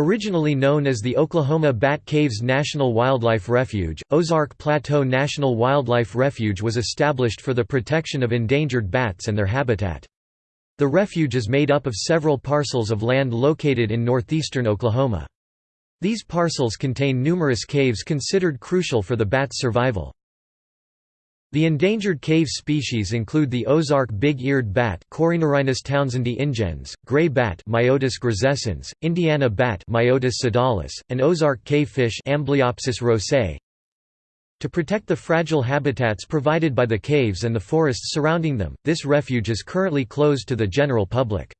Originally known as the Oklahoma Bat Caves National Wildlife Refuge, Ozark Plateau National Wildlife Refuge was established for the protection of endangered bats and their habitat. The refuge is made up of several parcels of land located in northeastern Oklahoma. These parcels contain numerous caves considered crucial for the bat's survival. The endangered cave species include the Ozark big-eared bat Corynorhinus townsendii ingens, gray bat Myotis grisescens, Indiana bat Myotis sodalis, and Ozark cavefish Amblyopsis rosae. To protect the fragile habitats provided by the caves and the forests surrounding them, this refuge is currently closed to the general public.